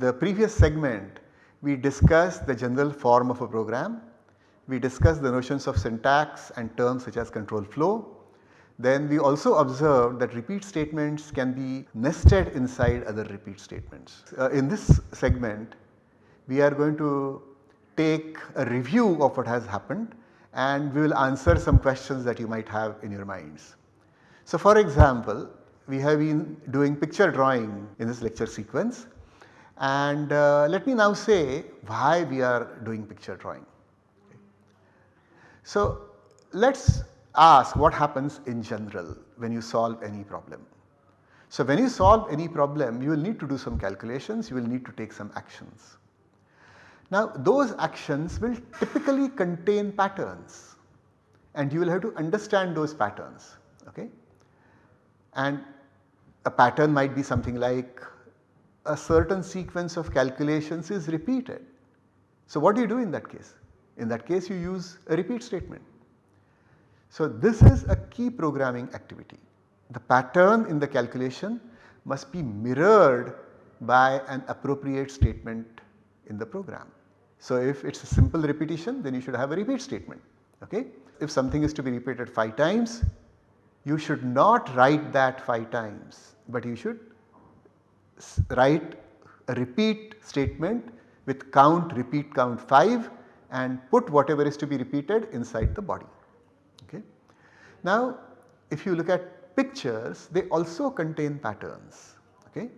the previous segment we discussed the general form of a program, we discussed the notions of syntax and terms such as control flow. Then we also observed that repeat statements can be nested inside other repeat statements. Uh, in this segment we are going to take a review of what has happened and we will answer some questions that you might have in your minds. So for example, we have been doing picture drawing in this lecture sequence and uh, let me now say why we are doing picture drawing. So let us ask what happens in general when you solve any problem. So when you solve any problem you will need to do some calculations, you will need to take some actions. Now those actions will typically contain patterns and you will have to understand those patterns okay. And a pattern might be something like a certain sequence of calculations is repeated. So what do you do in that case? In that case you use a repeat statement. So this is a key programming activity. The pattern in the calculation must be mirrored by an appropriate statement in the program. So if it is a simple repetition then you should have a repeat statement. Okay? If something is to be repeated 5 times you should not write that 5 times but you should write a repeat statement with count repeat count 5 and put whatever is to be repeated inside the body. Okay. Now if you look at pictures they also contain patterns okay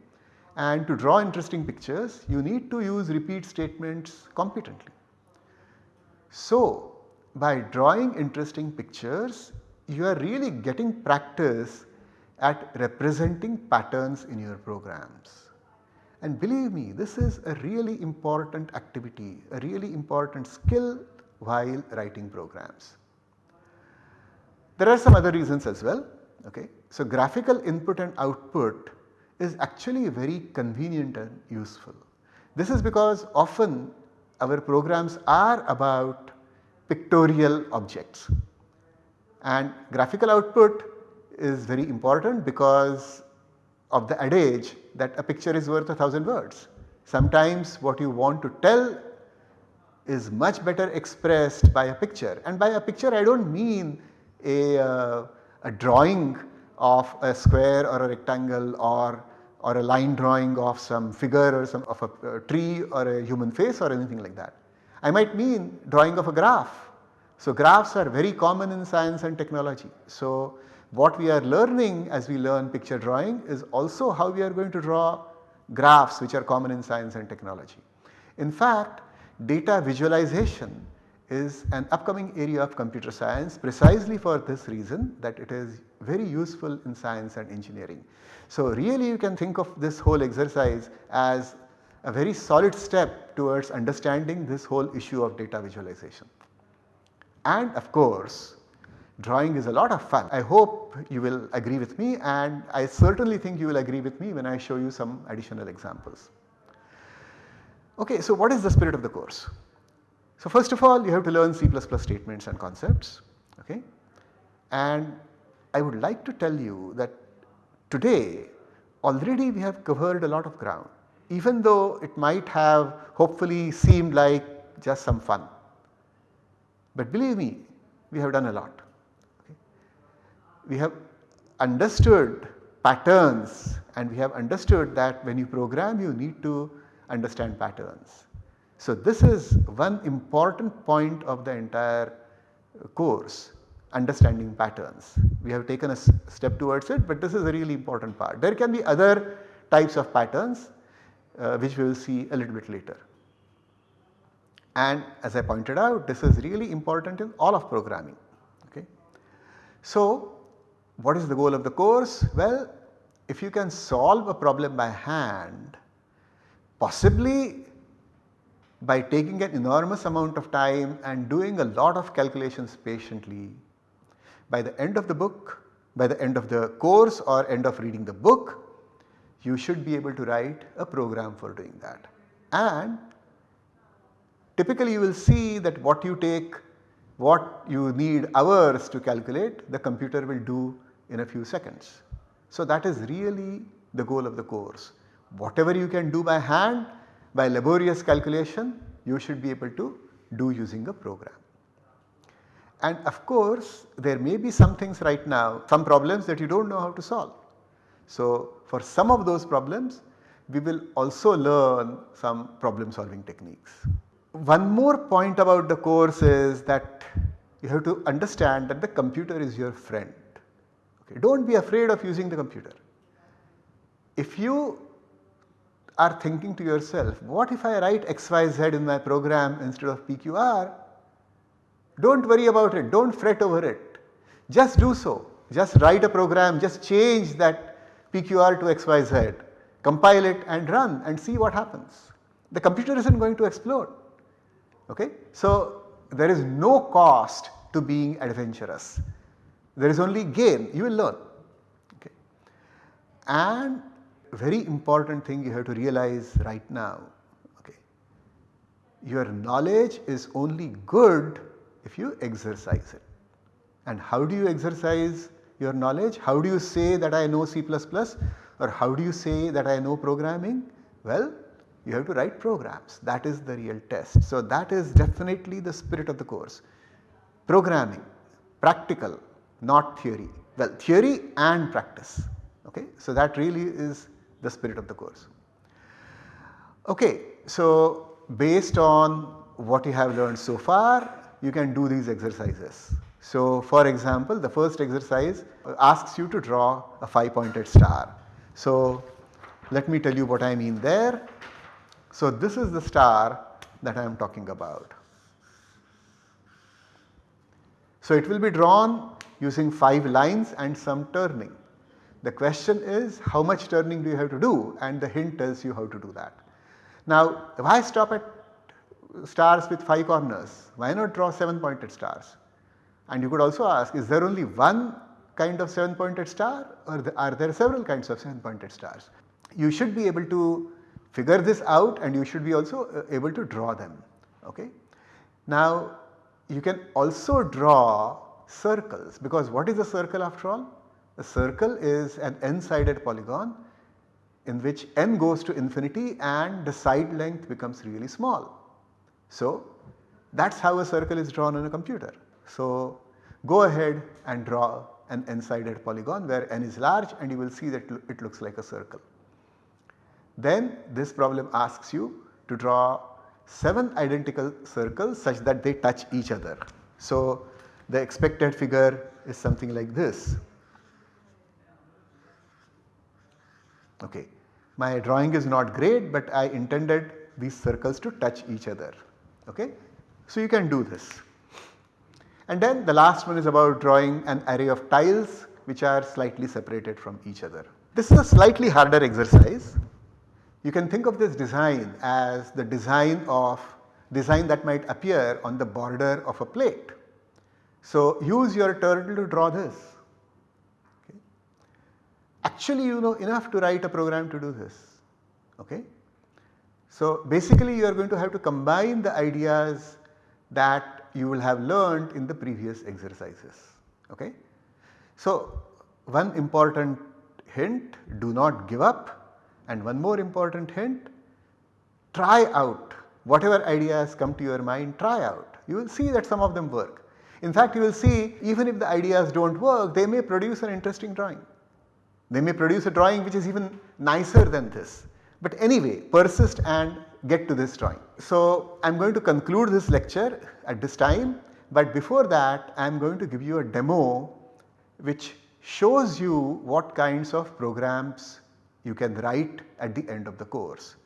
and to draw interesting pictures you need to use repeat statements competently. So by drawing interesting pictures you are really getting practice at representing patterns in your programs. And believe me this is a really important activity, a really important skill while writing programs. There are some other reasons as well. Okay. So, graphical input and output is actually very convenient and useful. This is because often our programs are about pictorial objects and graphical output is very important because of the adage that a picture is worth a thousand words. Sometimes what you want to tell is much better expressed by a picture and by a picture I do not mean a, uh, a drawing of a square or a rectangle or, or a line drawing of some figure or some of a, a tree or a human face or anything like that. I might mean drawing of a graph. So graphs are very common in science and technology. So what we are learning as we learn picture drawing is also how we are going to draw graphs which are common in science and technology. In fact, data visualization is an upcoming area of computer science precisely for this reason that it is very useful in science and engineering. So really you can think of this whole exercise as a very solid step towards understanding this whole issue of data visualization. And of course drawing is a lot of fun. I hope you will agree with me and I certainly think you will agree with me when I show you some additional examples. Okay, so what is the spirit of the course? So first of all you have to learn C++ statements and concepts okay and I would like to tell you that today already we have covered a lot of ground even though it might have hopefully seemed like just some fun. But believe me we have done a lot we have understood patterns and we have understood that when you program you need to understand patterns. So this is one important point of the entire course understanding patterns. We have taken a step towards it but this is a really important part. There can be other types of patterns uh, which we will see a little bit later. And as I pointed out this is really important in all of programming. Okay. So what is the goal of the course? Well, if you can solve a problem by hand, possibly by taking an enormous amount of time and doing a lot of calculations patiently, by the end of the book, by the end of the course or end of reading the book, you should be able to write a program for doing that. And typically you will see that what you take what you need hours to calculate the computer will do in a few seconds. So that is really the goal of the course. Whatever you can do by hand by laborious calculation you should be able to do using a program. And of course there may be some things right now, some problems that you do not know how to solve. So for some of those problems we will also learn some problem solving techniques. One more point about the course is that you have to understand that the computer is your friend. Okay. Do not be afraid of using the computer. If you are thinking to yourself, what if I write XYZ in my program instead of PQR? Do not worry about it, do not fret over it. Just do so, just write a program, just change that PQR to XYZ, compile it and run and see what happens. The computer is not going to explode. Okay? So, there is no cost to being adventurous. There is only gain, you will learn. Okay. And very important thing you have to realize right now, okay. your knowledge is only good if you exercise it. And how do you exercise your knowledge? How do you say that I know C++ or how do you say that I know programming? Well, you have to write programs that is the real test. So, that is definitely the spirit of the course programming practical not theory well theory and practice okay. So, that really is the spirit of the course. Okay, so based on what you have learned so far you can do these exercises. So for example the first exercise asks you to draw a 5 pointed star. So let me tell you what I mean there. So this is the star that I am talking about. So it will be drawn using 5 lines and some turning. The question is how much turning do you have to do and the hint tells you how to do that. Now why stop at stars with 5 corners? Why not draw 7 pointed stars? And you could also ask is there only one kind of 7 pointed star or are there several kinds of 7 pointed stars? You should be able to figure this out and you should be also uh, able to draw them. Okay? Now you can also draw circles because what is a circle after all? A circle is an n-sided polygon in which n goes to infinity and the side length becomes really small. So that is how a circle is drawn on a computer. So go ahead and draw an n-sided polygon where n is large and you will see that it looks like a circle. Then this problem asks you to draw 7 identical circles such that they touch each other. So the expected figure is something like this. Okay. My drawing is not great but I intended these circles to touch each other. Okay. So you can do this. And then the last one is about drawing an array of tiles which are slightly separated from each other. This is a slightly harder exercise. You can think of this design as the design of design that might appear on the border of a plate. So use your turtle to draw this. Actually you know enough to write a program to do this. Okay? So basically you are going to have to combine the ideas that you will have learned in the previous exercises. Okay? So one important hint do not give up and one more important hint try out whatever ideas come to your mind try out. You will see that some of them work. In fact you will see even if the ideas do not work they may produce an interesting drawing. They may produce a drawing which is even nicer than this. But anyway persist and get to this drawing. So I am going to conclude this lecture at this time but before that I am going to give you a demo which shows you what kinds of programs you can write at the end of the course.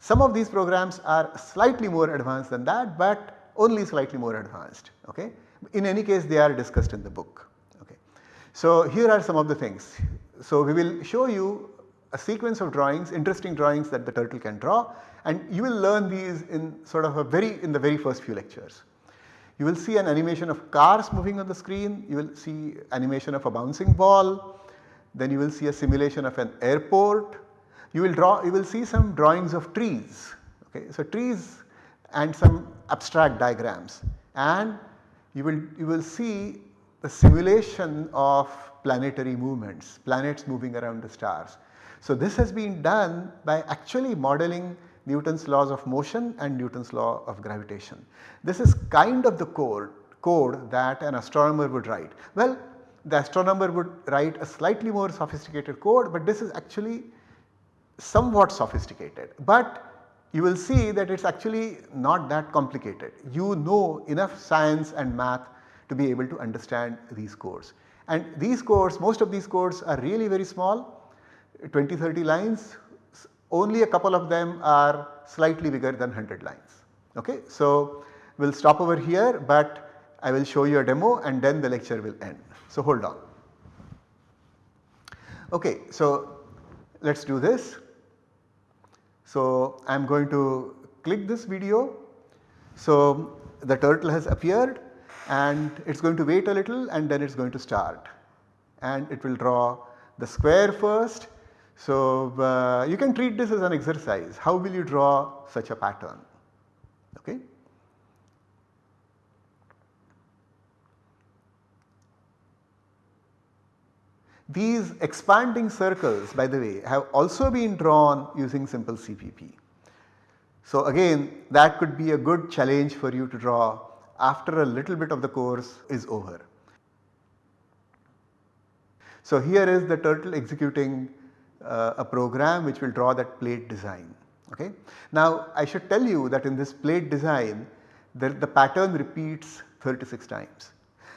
Some of these programs are slightly more advanced than that but only slightly more advanced. Okay? In any case they are discussed in the book. Okay? So here are some of the things. So we will show you a sequence of drawings, interesting drawings that the turtle can draw and you will learn these in sort of a very in the very first few lectures. You will see an animation of cars moving on the screen, you will see animation of a bouncing ball, then you will see a simulation of an airport, you will draw you will see some drawings of trees okay. So trees and some abstract diagrams and you will you will see the simulation of planetary movements, planets moving around the stars. So this has been done by actually modeling Newton's laws of motion and Newton's law of gravitation. This is kind of the code, code that an astronomer would write. Well the astronomer would write a slightly more sophisticated code but this is actually somewhat sophisticated. But you will see that it is actually not that complicated. You know enough science and math to be able to understand these codes. And these codes, most of these codes are really very small 20 30 lines only a couple of them are slightly bigger than 100 lines. Okay? So, we will stop over here but I will show you a demo and then the lecture will end. So, hold on. Okay, so let us do this. So, I am going to click this video. So, the turtle has appeared and it is going to wait a little and then it is going to start and it will draw the square first. So, uh, you can treat this as an exercise how will you draw such a pattern okay. These expanding circles by the way have also been drawn using simple CPP. So again that could be a good challenge for you to draw after a little bit of the course is over. So here is the turtle executing uh, a program which will draw that plate design. Okay. Now I should tell you that in this plate design the, the pattern repeats 36 times.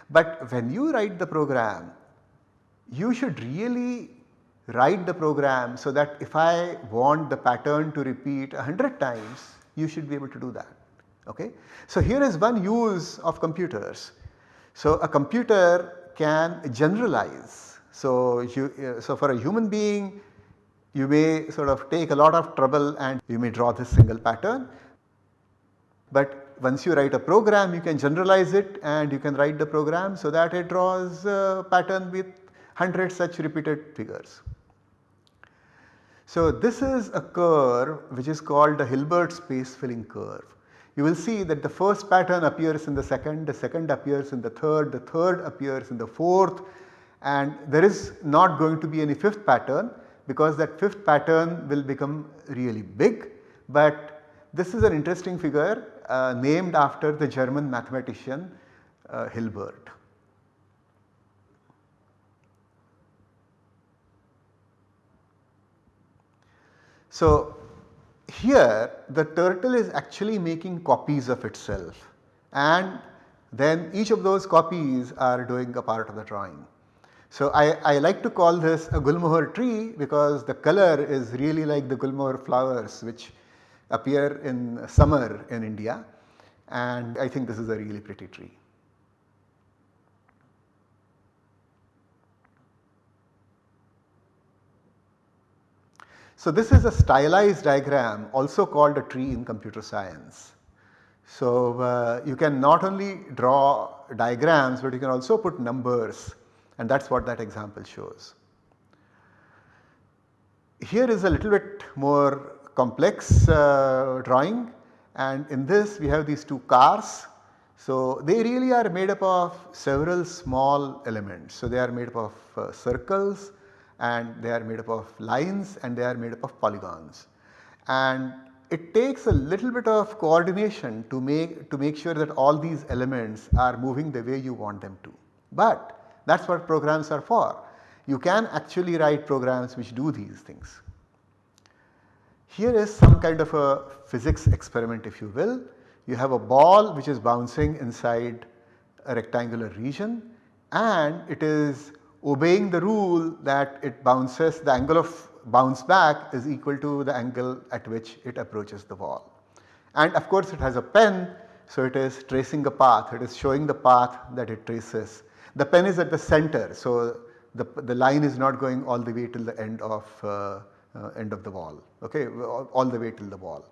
But when you write the program you should really write the program so that if I want the pattern to repeat 100 times you should be able to do that. Okay? So here is one use of computers. So a computer can generalize. So, you, uh, so for a human being you may sort of take a lot of trouble and you may draw this single pattern. But once you write a program you can generalize it and you can write the program so that it draws a pattern with 100 such repeated figures. So this is a curve which is called the Hilbert space filling curve. You will see that the first pattern appears in the second, the second appears in the third, the third appears in the fourth and there is not going to be any fifth pattern because that fifth pattern will become really big. But this is an interesting figure uh, named after the German mathematician uh, Hilbert. So, here the turtle is actually making copies of itself and then each of those copies are doing a part of the drawing. So, I, I like to call this a Gulmohar tree because the color is really like the Gulmohar flowers which appear in summer in India and I think this is a really pretty tree. So this is a stylized diagram also called a tree in computer science. So uh, you can not only draw diagrams but you can also put numbers and that is what that example shows. Here is a little bit more complex uh, drawing and in this we have these two cars. So they really are made up of several small elements. So they are made up of uh, circles, and they are made up of lines and they are made up of polygons. And it takes a little bit of coordination to make to make sure that all these elements are moving the way you want them to. But that is what programs are for. You can actually write programs which do these things. Here is some kind of a physics experiment if you will. You have a ball which is bouncing inside a rectangular region and it is obeying the rule that it bounces the angle of bounce back is equal to the angle at which it approaches the wall. And of course it has a pen so it is tracing a path it is showing the path that it traces. The pen is at the center so the, the line is not going all the way till the end of uh, uh, end of the wall okay all the way till the wall.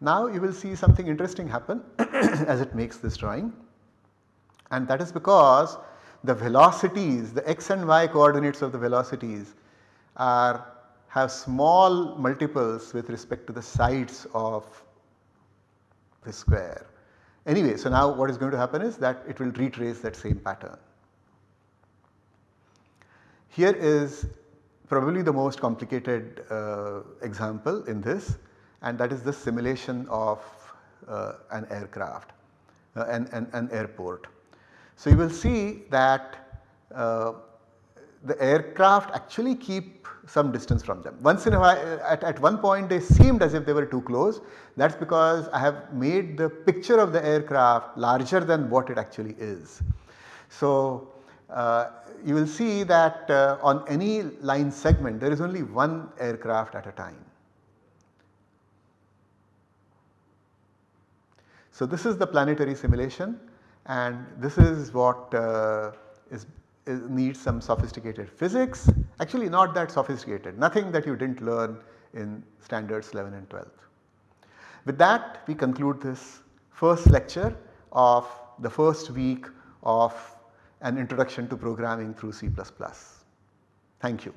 Now you will see something interesting happen as it makes this drawing and that is because the velocities, the x and y coordinates of the velocities are have small multiples with respect to the sides of the square. Anyway, so now what is going to happen is that it will retrace that same pattern. Here is probably the most complicated uh, example in this and that is the simulation of uh, an aircraft, uh, an, an, an, airport. So you will see that uh, the aircraft actually keep some distance from them. Once in a while at, at one point they seemed as if they were too close that is because I have made the picture of the aircraft larger than what it actually is. So uh, you will see that uh, on any line segment there is only one aircraft at a time. So this is the planetary simulation and this is what uh, is, is needs some sophisticated physics actually not that sophisticated nothing that you did not learn in standards 11 and 12. With that we conclude this first lecture of the first week of an introduction to programming through C++. Thank you.